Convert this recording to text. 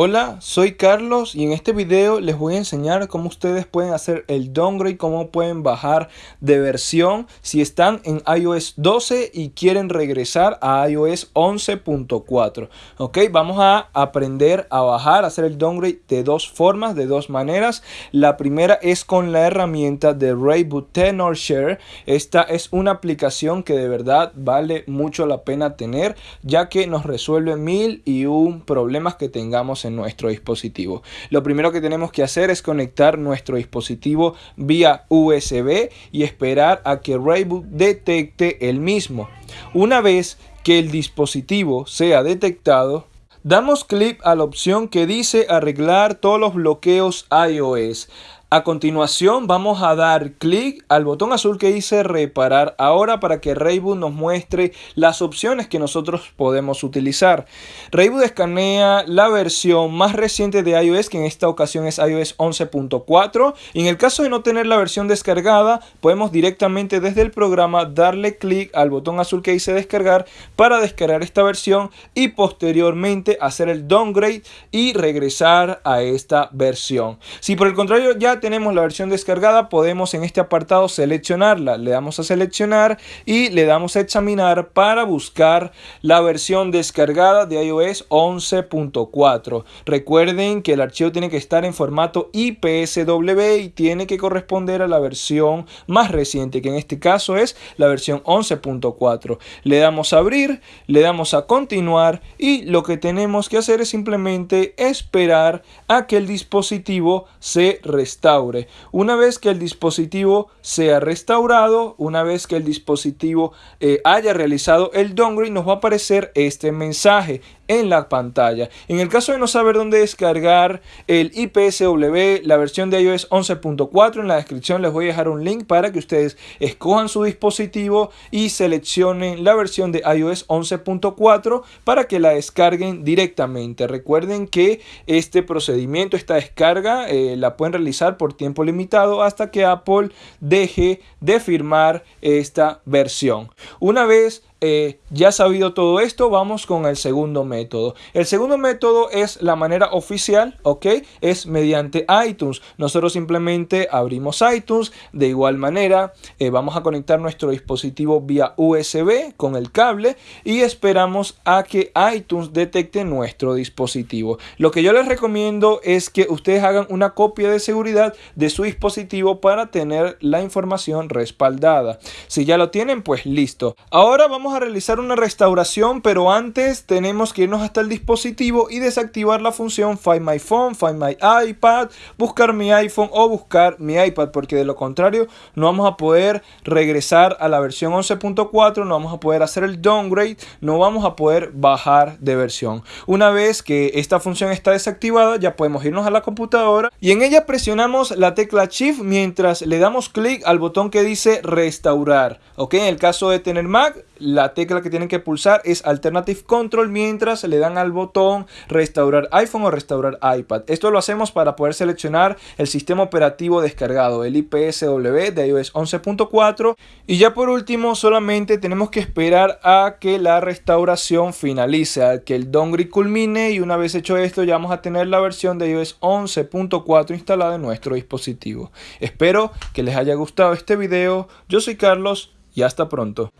Hola, soy Carlos y en este video les voy a enseñar cómo ustedes pueden hacer el downgrade, cómo pueden bajar de versión si están en iOS 12 y quieren regresar a iOS 11.4. Ok, vamos a aprender a bajar, a hacer el downgrade de dos formas, de dos maneras. La primera es con la herramienta de Rayboot Tenor Share. Esta es una aplicación que de verdad vale mucho la pena tener ya que nos resuelve mil y un problemas que tengamos en nuestro dispositivo. Lo primero que tenemos que hacer es conectar nuestro dispositivo vía USB y esperar a que Rayboot detecte el mismo. Una vez que el dispositivo sea detectado, damos clic a la opción que dice arreglar todos los bloqueos iOS. A continuación vamos a dar clic al botón azul que dice reparar ahora para que Rayboot nos muestre las opciones que nosotros podemos utilizar. Rayboot escanea la versión más reciente de iOS que en esta ocasión es iOS 11.4 y en el caso de no tener la versión descargada podemos directamente desde el programa darle clic al botón azul que dice descargar para descargar esta versión y posteriormente hacer el downgrade y regresar a esta versión. Si por el contrario ya tenemos la versión descargada, podemos en este apartado seleccionarla. Le damos a seleccionar y le damos a examinar para buscar la versión descargada de iOS 11.4. Recuerden que el archivo tiene que estar en formato IPSW y tiene que corresponder a la versión más reciente, que en este caso es la versión 11.4. Le damos a abrir, le damos a continuar y lo que tenemos que hacer es simplemente esperar a que el dispositivo se restaure una vez que el dispositivo sea restaurado, una vez que el dispositivo eh, haya realizado el downgrade, nos va a aparecer este mensaje en la pantalla. En el caso de no saber dónde descargar el IPSW, la versión de iOS 11.4, en la descripción les voy a dejar un link para que ustedes escojan su dispositivo y seleccionen la versión de iOS 11.4 para que la descarguen directamente. Recuerden que este procedimiento, esta descarga, eh, la pueden realizar por tiempo limitado hasta que Apple deje de firmar esta versión. Una vez eh, ya sabido todo esto, vamos con el segundo método. El segundo método es la manera oficial, ¿ok? Es mediante iTunes. Nosotros simplemente abrimos iTunes. De igual manera, eh, vamos a conectar nuestro dispositivo vía USB con el cable y esperamos a que iTunes detecte nuestro dispositivo. Lo que yo les recomiendo es que ustedes hagan una copia de seguridad de su dispositivo para tener la información respaldada. Si ya lo tienen, pues listo. Ahora a realizar una restauración, pero antes tenemos que irnos hasta el dispositivo y desactivar la función Find My Phone, Find My iPad, buscar mi iPhone o buscar mi iPad, porque de lo contrario no vamos a poder regresar a la versión 11.4, no vamos a poder hacer el downgrade, no vamos a poder bajar de versión. Una vez que esta función está desactivada, ya podemos irnos a la computadora y en ella presionamos la tecla Shift mientras le damos clic al botón que dice restaurar. Ok, en el caso de tener Mac, la tecla que tienen que pulsar es Alternative Control mientras le dan al botón restaurar iPhone o restaurar iPad. Esto lo hacemos para poder seleccionar el sistema operativo descargado, el IPSW de iOS 11.4. Y ya por último solamente tenemos que esperar a que la restauración finalice, a que el downgrade culmine y una vez hecho esto ya vamos a tener la versión de iOS 11.4 instalada en nuestro dispositivo. Espero que les haya gustado este video. Yo soy Carlos y hasta pronto.